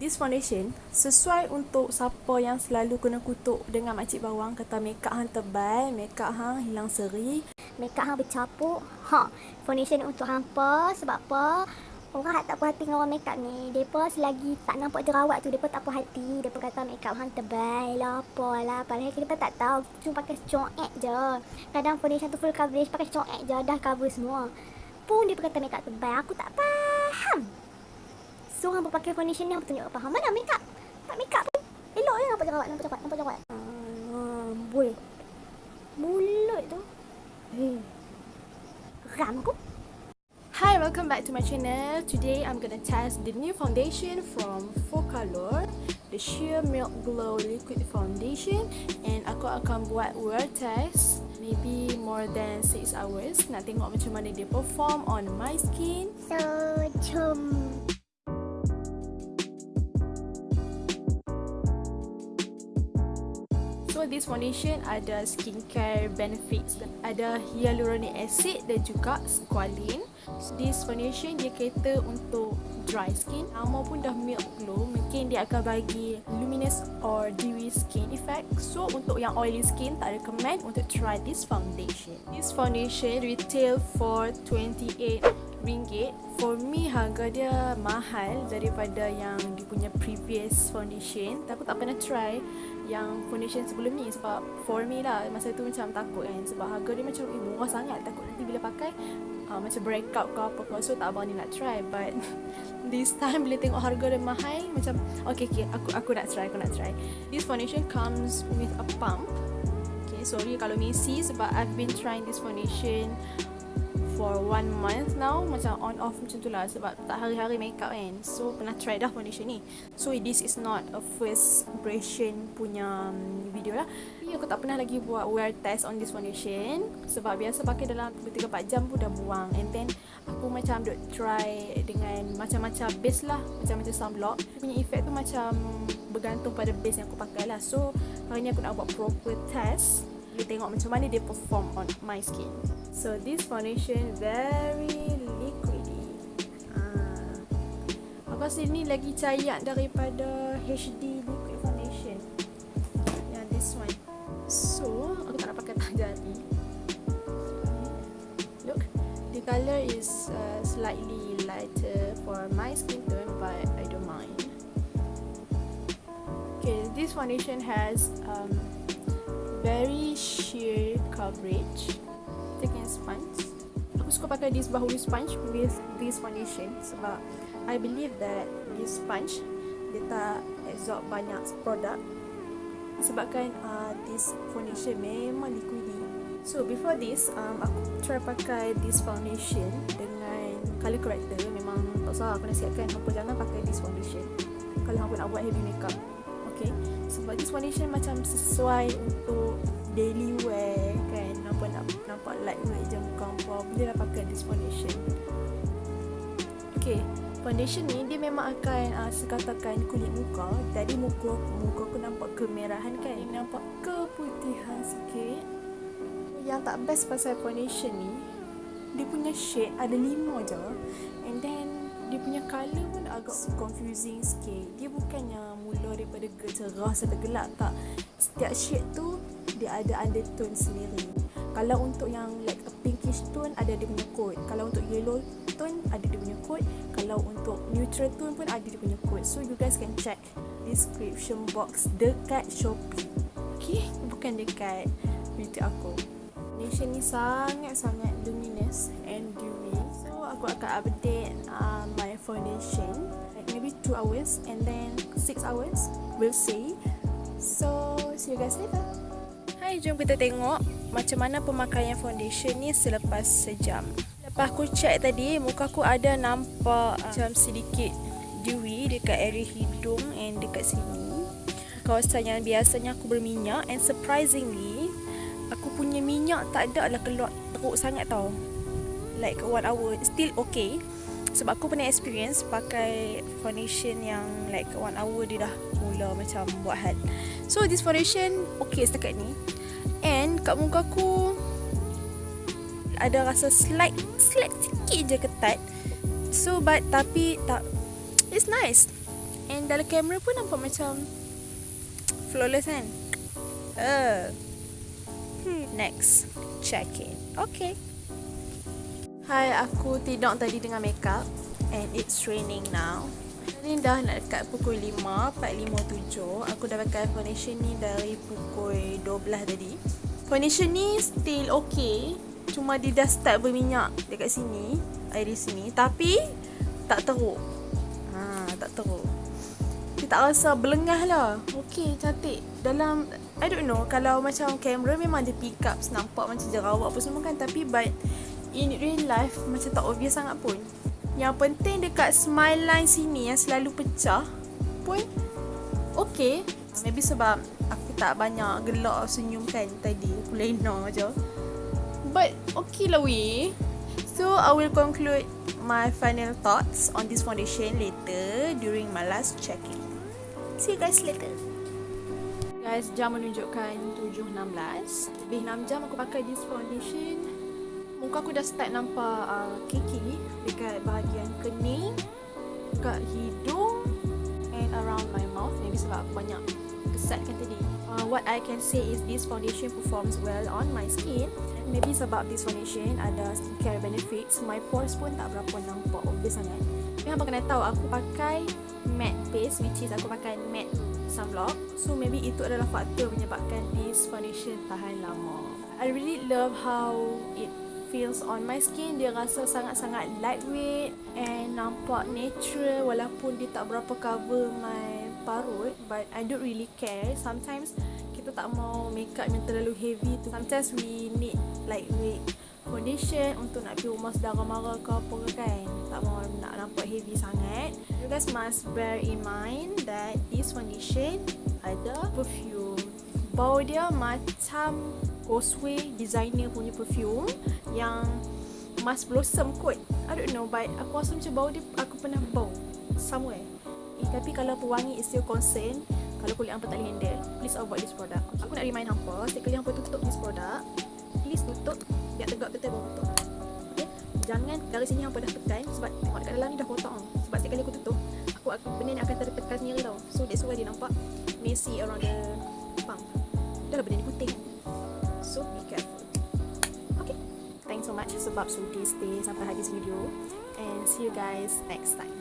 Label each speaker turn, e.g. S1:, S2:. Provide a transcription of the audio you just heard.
S1: This foundation sesuai untuk siapa yang selalu kena kutuk dengan makcik bawang kata makeup hang tebal, makeup hang hilang seri.
S2: Makeup hang bercapuk. Ha, foundation untuk hampa sebab apa? Orang tak puas hati dengan orang makeup ni. Depa selagi tak nampak jerawat tu, depa tak puas hati. Depa kata makeup hang tebal lah, apalah. Padahal kita tak tahu. Cuma pakai coek je. Kadang foundation tu full coverage, pakai coek je. Dah cover semua. Pun dia kata makeup tebal. Aku tak faham. Foundation ni, hang tunjuk apa? Hang mana makeup? Tak makeup pun. Elok je nampak jerawat, nampak jerawat, nampak jerawat. Ah, bul. Mulut tu. Hei. Ram aku.
S1: Hi, welcome back to my channel. Today I'm gonna test the new foundation from Focalor, the Sheer Milk Glow Liquid Foundation and aku akan buat wear test maybe more than 6 hours nak tengok macam mana dia perform on my skin.
S2: So, jom.
S1: So this foundation ada skincare benefits Ada hyaluronic acid dan juga squalene. So, This foundation dia cater untuk dry skin Nama pun dah milk glow. Mungkin dia akan bagi luminous or dewy skin effect. So untuk yang oily skin tak recommend untuk try this foundation. This foundation retail for 28 ringgit For me harga dia mahal daripada yang dia punya previous foundation. Tapi tak pernah try yang foundation sebelum ni sebab for me lah masa tu macam takut kan. Sebab harga dia macam eh, murah sangat takut nanti bila pakai uh, macam breakout ke apa ke. So tak abang ni nak try. But this time bila tengok harga dia mahal macam okay okay aku aku nak try aku nak try. This foundation comes with a pump. Okay sorry kalau messy sebab I've been trying this foundation for one month now macam on off macam tu lah sebab tak hari-hari makeup kan. So pernah try dah foundation ni. So this is not a first impression punya um, video lah. Tapi aku tak pernah lagi buat wear test on this foundation sebab biasa pakai dalam 3-4 jam pun dah buang. And then aku macam duk try dengan macam-macam base lah macam-macam sunblock. Punya effect tu macam bergantung pada base yang aku pakai lah. So hari ni aku nak buat proper test boleh tengok macam mana dia perform on my skin So this foundation very liquidy. Ah. Aku rasa ni lagi cair daripada HD liquid foundation. Yang this one. So aku tak nak pakai tak jadi. Look, the color is uh, slightly lighter for my skin tone, but I don't mind. Okay, this foundation has um, very sheer coverage thick sponge. Aku suka pakai this bahu sponge with this foundation sebab I believe that this sponge dia tak absorb banyak produk sebabkan uh, this foundation memang liquidy. So before this, um, aku try pakai this foundation dengan color corrector memang tak salah aku nasihatkan apa jangan pakai this foundation kalau aku nak buat heavy makeup. Okay, sebab foundation macam sesuai untuk daily wear kan? Nampak nak nampak lightweight je muka hampa boleh lah pakai this foundation. Okay, foundation ni dia memang akan uh, sekatakan kulit muka. Jadi muka muka aku nampak kemerahan kan? Nampak keputihan sikit. Yang tak best pasal foundation ni dia punya shade ada lima je. And then dia punya colour pun agak confusing sikit. Dia bukannya mula daripada cerah sampai gelap tak? Setiap shade tu dia ada undertone sendiri. Kalau untuk yang like a pinkish tone ada dia punya code. Kalau untuk yellow tone ada dia punya code. Kalau untuk neutral tone pun ada dia punya code. So you guys can check description box dekat Shopee. Okay? Bukan dekat YouTube aku. Foundation ni sangat-sangat luminous and so aku akan update uh, my foundation like maybe 2 hours and then 6 hours we'll see so see you guys later Hai, jom kita tengok macam mana pemakaian foundation ni selepas sejam. Lepas aku check tadi, muka aku ada nampak macam sedikit dewy dekat area hidung and dekat sini. Kawasan yang biasanya aku berminyak and surprisingly, aku punya minyak tak ada lah keluar teruk sangat tau. Like one hour, still okay. Sebab aku pernah experience pakai foundation yang like one hour dia dah mula macam buat hal. So this foundation okay setakat ni. And kat muka aku ada rasa slight slight sikit je ketat. So but tapi tak it's nice. And dalam kamera pun nampak macam flawless kan? Uh. Hmm, next. Check in. Okay. Hai, aku tidur tadi dengan makeup and it's raining now. Ni dah nak dekat pukul 5, 4.57. Aku dah pakai foundation ni dari pukul 12 tadi. Foundation ni still okay. Cuma dia dah start berminyak dekat sini. Di sini. Tapi, tak teruk. Ha, tak teruk. Dia tak rasa belengah lah. Okay, cantik. Dalam I don't know kalau macam kamera memang dia pick up nampak macam jerawat apa semua kan tapi but in real life macam tak obvious sangat pun. Yang penting dekat smile line sini yang selalu pecah pun okay. Maybe sebab aku tak banyak gelak senyum kan tadi. Aku lena je. But okay lah we. So I will conclude my final thoughts on this foundation later during my last check-in. See you guys later. Guys, jam menunjukkan 7.16 Lebih 6 jam aku pakai this foundation Muka aku dah start nampak uh, kiki Dekat bahagian kening Dekat hidung And around my mouth. Maybe sebab aku banyak kesatkan tadi. Uh, What I can say is this foundation performs well on my skin. Maybe sebab this foundation ada skincare benefits My pores pun tak berapa nampak obvious sangat. Tapi hampa kena tahu aku pakai matte base Which is aku pakai matte sunblock. So maybe itu adalah faktor menyebabkan this foundation tahan lama. I really love how it feels on my skin Dia rasa sangat-sangat lightweight And nampak natural Walaupun dia tak berapa cover my parut But I don't really care. Sometimes kita tak mau makeup yang terlalu heavy tu. Sometimes we need lightweight foundation untuk nak pergi rumah saudara mara ke apa ke kan. Tak mau nak nampak heavy sangat. You guys must bear in mind that this foundation ada perfume. Bau dia macam Ghostway designer punya perfume yang Mas Blossom kot. I don't know but aku rasa macam bau dia aku pernah bau somewhere. Eh, tapi kalau pewangi is still concern kalau kulit hampa tak boleh handle please avoid this product. Aku nak remind hampa setiap kali hampa tutup this product please tutup biar tegak betul baru tutup. Okay? jangan dari sini yang dah tekan sebab tengok dekat dalam ni dah kotak sebab setiap kali aku tutup aku, aku benda ni akan tertekan sendiri tau. So that's why dia nampak messy around the pump. Dah lah benda ni putih so be careful. Okay. Thanks so much. Sebab sudi stay sampai habis video. And see you guys next time